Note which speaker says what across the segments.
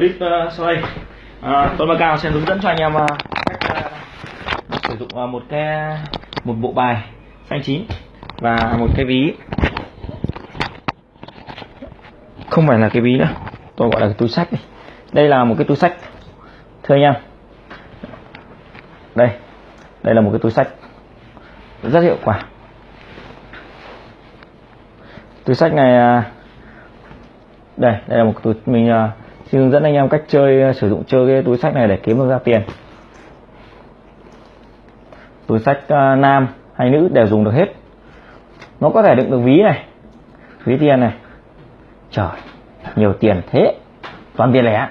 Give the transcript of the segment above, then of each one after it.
Speaker 1: clip uh, sau đây. À, tôi cao sẽ hướng dẫn cho anh em uh, cách uh, sử dụng uh, một cái một bộ bài xanh chín và một cái ví. Không phải là cái ví nữa tôi gọi là cái túi sách này. đây là một cái túi sách thưa anh em. Đây đây là một cái túi sách rất hiệu quả. Túi sách này đây đây là một túi mình xin hướng dẫn anh em cách chơi ờ, sử dụng chơi cái túi sách này để kiếm được ra tiền. Túi sách ờ, nam hay nữ đều dùng được hết. Nó có thể đựng được ví này, ví tiền này. Trời, nhiều tiền thế, toàn tiền lẻ.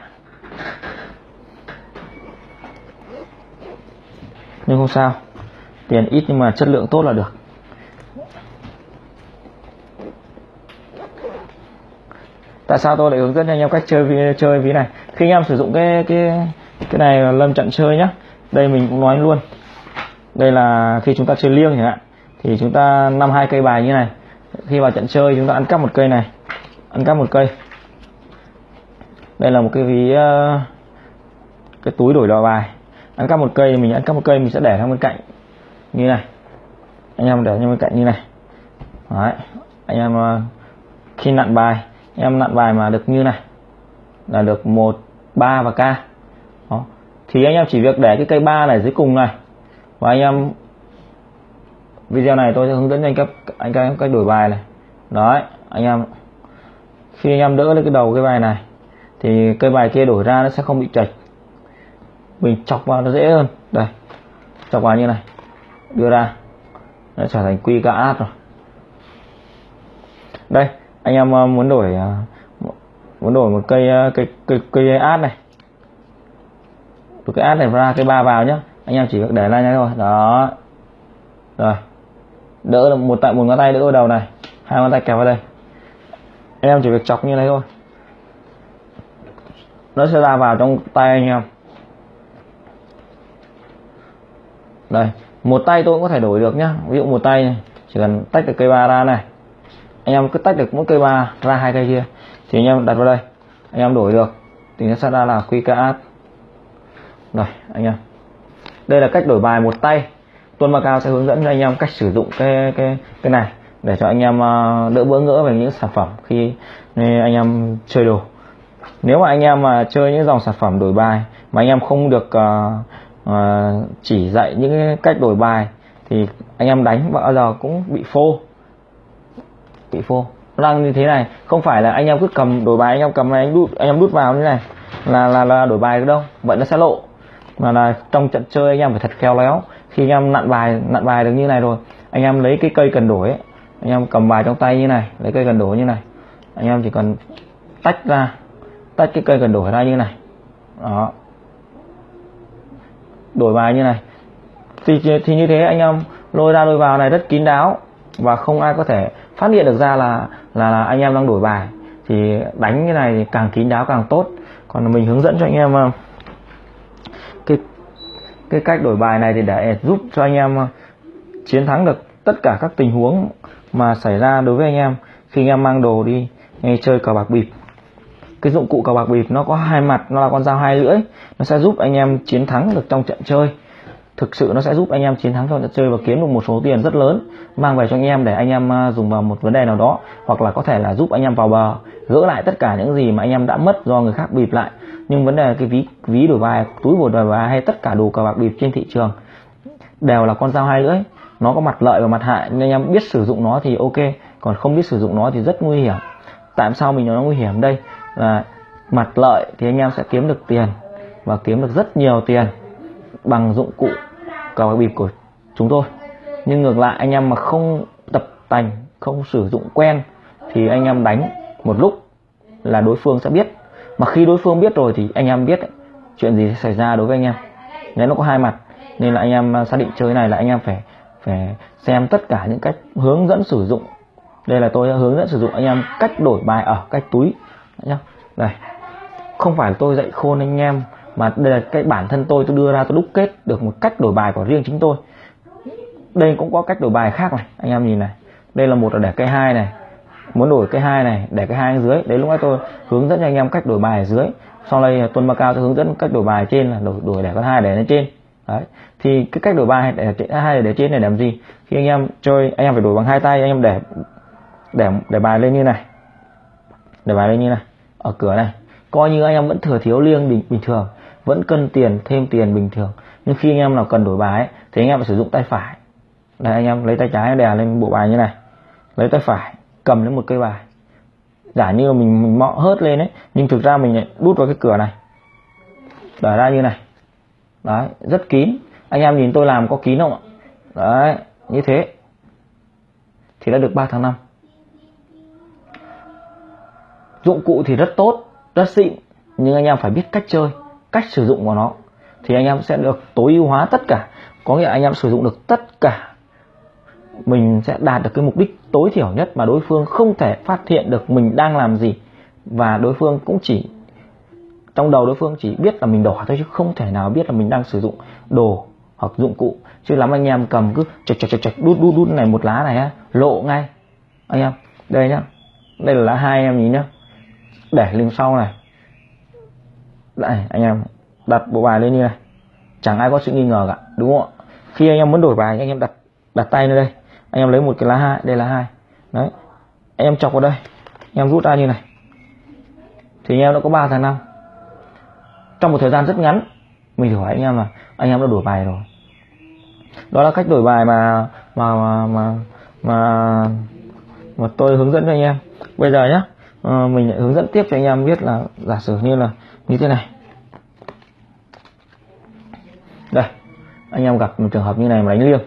Speaker 1: Nhưng không sao, tiền ít nhưng mà chất lượng tốt là được. Tại sao tôi lại hướng dẫn cho anh em cách chơi chơi ví này? Khi anh em sử dụng cái cái cái này lâm trận chơi nhá. Đây mình cũng nói luôn. Đây là khi chúng ta chơi liêng chẳng hạn, thì chúng ta năm hai cây bài như này. Khi vào trận chơi chúng ta ăn cắp một cây này, ăn cắp một cây. Đây là một cái ví ờ, cái túi đổi đò bài. Ăn cắp một cây, mình ăn cắp một cây, mình sẽ để sang bên cạnh. Như này. Anh em để sang bên cạnh như này. Đấy. anh em ờ, khi nặn bài em nặn bài mà được như này, là được một, ba và k Đó. thì anh em chỉ việc để cái cây ba này dưới cùng này. Và anh em, video này tôi sẽ hướng dẫn anh các anh các em cách đổi bài này. Đấy, anh em, khi anh em đỡ lên cái đầu cái bài này, thì cây bài kia đổi ra nó sẽ không bị chạch mình chọc vào nó dễ hơn. Đây, chọc vào như này, đưa ra. Nó trở thành quy cả át rồi. Đây anh em ờ, muốn đổi ờ, muốn đổi một cây ờ, cây cây cây át này. Từ cái át này ra cây ba vào nhá. Anh em chỉ việc để lại nhá thôi. Đó. Rồi. Đỡ một tại một ngón tay đỡ vào đầu này. Hai ngón tay kéo vào đây. Anh em chỉ việc chọc như này thôi. Nó sẽ ra vào trong tay anh em. Đây. Một tay tôi cũng có thể đổi được nhá. Ví dụ một tay này, chỉ cần tách được cây ba ra này anh em cứ tách được mỗi cây ba ra hai cây kia thì anh em đặt vào đây. Anh em đổi được thì nó sẽ ra là QK rồi anh em. Đây là cách đổi bài một tay. Tuân ba cao sẽ hướng dẫn cho anh em cách sử dụng cái cái cái này để cho anh em à, đỡ bỡ ngỡ về những sản phẩm khi anh em chơi đồ. Nếu mà anh em mà chơi những dòng sản phẩm đổi bài mà anh em không được uh, uh, chỉ dạy những cái cách đổi bài thì anh em đánh bao giờ cũng bị phô bị phô. Đang như thế này không phải là anh em cứ cầm đổi bài anh em cầm này anh đút anh em đút vào như này. Là là là đổi bài đâu vậy nó sẽ lộ. Mà là trong trận chơi anh em phải thật khéo léo. Khi anh em nặn bài nặn bài được như này rồi anh em lấy cái cây cần đổi ấy, anh em cầm bài trong tay như này lấy cây cần đổi như này. Anh em chỉ cần tách ra tách cái cây cần đổi ra như này. Đó. Đổi bài như này. Thì, thì như thế anh em lôi ra lôi vào này rất kín đáo và không ai có thể phát hiện được ra là là, là anh em đang đổi bài. Thì đánh cái này thì càng kín đáo càng tốt. Còn mình hướng dẫn cho anh em ờ, cái cái cách đổi bài này thì để giúp cho anh em ờ, chiến thắng được tất cả các tình huống mà xảy ra đối với anh em. Khi anh em mang đồ đi chơi cờ bạc bịp. Cái dụng cụ cờ bạc bịp nó có hai mặt nó là con dao hai lưỡi. Nó sẽ giúp anh em chiến thắng được trong trận chơi thực sự nó sẽ giúp anh em chiến thắng trong trận chơi và kiếm được một số tiền rất lớn, mang về cho anh em để anh em à, dùng vào một vấn đề nào đó, hoặc là có thể là giúp anh em vào bờ, gỡ lại tất cả những gì mà anh em đã mất do người khác bịp lại. Nhưng vấn đề là cái ví ví đổi bài, túi bột đổi bài hay tất cả đồ cờ bạc bịp trên thị trường đều là con dao hai lưỡi. Nó có mặt lợi và mặt hại nên anh em biết sử dụng nó thì ok, còn không biết sử dụng nó thì rất nguy hiểm. Tại sao mình nói nó nguy hiểm đây? Là mặt lợi thì anh em sẽ kiếm được tiền và kiếm được rất nhiều tiền bằng dụng cụ cờ bạc bịp của chúng tôi. Nhưng ngược lại, anh em mà không tập tành, không sử dụng quen, thì anh em đánh một lúc là đối phương sẽ biết. Mà khi đối phương biết rồi thì anh em biết chuyện gì sẽ xảy ra đối với anh em. Nên nó có hai mặt, nên là anh em à, xác định chơi này là anh em phải phải xem tất cả những cách hướng dẫn sử dụng. Đây là tôi hướng dẫn sử dụng anh em cách đổi bài ở cách túi, nhá. Đây. Không phải tôi dạy khôn anh em mà đây là cái bản thân tôi tôi đưa ra tôi đúc kết được một cách đổi bài của riêng chính tôi. Đây cũng có cách đổi bài khác này anh em nhìn này. Đây là một là để cây hai này muốn đổi cây hai này để cây hai dưới. Đấy lúc nãy tôi hướng dẫn cho anh em cách đổi bài ở dưới. Sau đây tuần Macao tôi hướng dẫn cách đổi bài trên là đổi đổi để con hai để lên trên. Đấy thì cái cách đổi bài để hai để trên này làm gì? Khi anh em chơi anh em phải đổi bằng hai tay anh em để để để bài lên như này. Để bài lên như này ở cửa này. Coi như anh em vẫn thừa thiếu liêng bình, bình thường vẫn cân tiền thêm tiền bình thường. Nhưng khi anh em nào cần đổi bài ấy, thì anh em phải sử dụng tay phải. Đây anh em lấy tay trái đè lên bộ bài như này. Lấy tay phải cầm lên một cây bài. Giả như là mình mình mọ hớt lên ấy nhưng thực ra mình lại đút vào cái cửa này. Đẩy ra như này. Đấy rất kín. Anh em nhìn tôi làm có kín không ạ? Đấy như thế. Thì đã được 3 tháng 5 dụng cụ thì rất tốt rất xịn nhưng anh em phải biết cách chơi cách sử dụng của nó, thì anh em sẽ được tối ưu hóa tất cả. Có nghĩa là anh em sử dụng được tất cả, mình sẽ đạt được cái mục đích tối thiểu nhất mà đối phương không thể phát hiện được mình đang làm gì. Và đối phương cũng chỉ, trong đầu đối phương chỉ biết là mình đỏ thôi chứ không thể nào biết là mình đang sử dụng đồ hoặc dụng cụ. Chứ lắm anh em cầm cứ chạch chạch chạch chật, đút đút đút này một lá này á, lộ ngay. Anh em, đây nhá, đây là lá hai em nhìn nhá. Để lưng sau này đây anh em đặt bộ bài lên như này. Chẳng ai có sự nghi ngờ cả đúng không ạ? Khi anh em muốn đổi bài anh em đặt đặt tay lên đây. Anh em lấy một cái lá hai đây là hai. Đấy anh em chọc vào đây. Anh em rút ra như này. Thì anh em đã có 3 tháng năm. Trong một thời gian rất ngắn mình hỏi anh em là anh em đã đổi bài rồi. Đó là cách đổi bài mà mà mà mà mà, mà tôi hướng dẫn cho anh em. Bây giờ nhé à, mình lại hướng dẫn tiếp cho anh em biết là giả sử như là như thế này. Đây anh em gặp một trường hợp như này mà đánh liêng.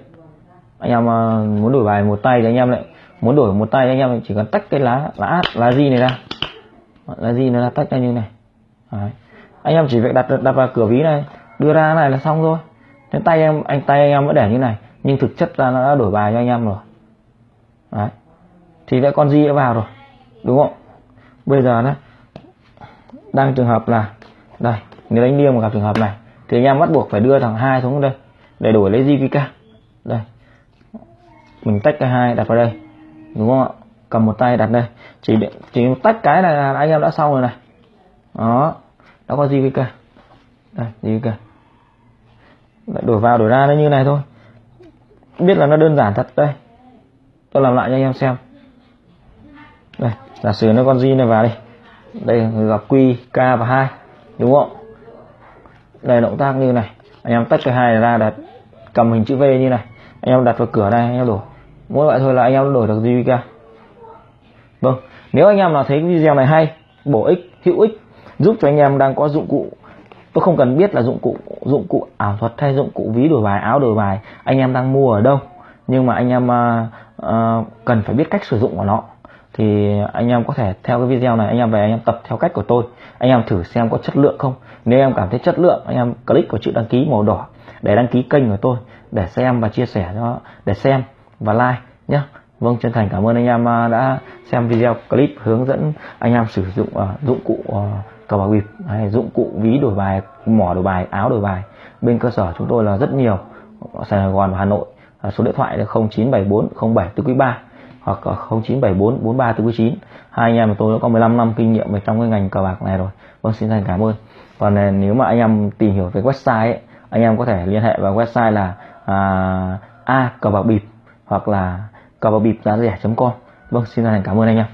Speaker 1: Anh em ờ, muốn đổi bài một tay thì anh em lại muốn đổi một tay anh em chỉ cần tách cái lá lá lá gì này ra. Lá gì nó là tách ra như này. Đấy. anh em chỉ việc đặt đặt vào cửa ví này đưa ra này là xong rồi thế tay em anh tay anh em vẫn để như này nhưng thực chất là nó đã đổi bài cho anh em rồi. Đấy. thì đã con gì đã vào rồi đúng không? Bây giờ đó đang trường hợp là, đây nếu đánh liêng mà gặp trường hợp này, thì anh em bắt buộc phải đưa thằng hai xuống đây, để đổi lấy JVK đây, mình tách cái hai đặt vào đây, đúng không ạ? Cầm một tay đặt đây, chỉ chỉ tách cái này là anh em đã xong rồi này. Đó, đã có JVK đây JVK đổi vào, đổi ra nó như này thôi. Biết là nó đơn giản thật đây. Tôi làm lại cho anh em xem. Đây giả sử nó con G này vào đi đây gặp Q K và hai đúng không? Đây động tác như này. Anh em tách cái hai ra đặt cầm hình chữ V như này. Anh em đặt vào cửa này anh em đổi mỗi loại thôi là anh em đổi được JVK vâng. Nếu anh em nào thấy video này hay bổ ích hữu ích giúp cho anh em đang có dụng cụ tôi không cần biết là dụng cụ dụng cụ ảo thuật hay dụng cụ ví đổi bài áo đổi bài anh em đang mua ở đâu. Nhưng mà anh em uh, uh, cần phải biết cách sử dụng của nó thì anh em có thể theo cái video này anh em về anh em tập theo cách của tôi. Anh em thử xem có chất lượng không. Nếu em cảm thấy chất lượng anh em click vào chữ đăng ký màu đỏ để đăng ký kênh của tôi để xem và chia sẻ cho để xem và like nhé vâng chân thành cảm ơn anh em à, đã xem video clip hướng dẫn anh em sử dụng uh, dụng cụ uh, cờ bạc bịp hay dụng cụ ví đổi bài mỏ đổi bài áo đổi bài. Bên cơ sở chúng tôi là rất nhiều Sài Gòn và Hà Nội. Số điện thoại là 0974 07 tư quý 3 hoặc 0974 4349 hai anh em của tôi đã có 15 năm kinh nghiệm về trong cái ngành cờ bạc này rồi. Vâng xin thành cảm ơn. Còn à, nếu mà anh em tìm hiểu về website ấy, anh em có thể liên hệ vào website là à, a cờ bạc bịp hoặc là cờ bạc bịp giá rẻ com. Vâng xin thành cảm ơn anh em.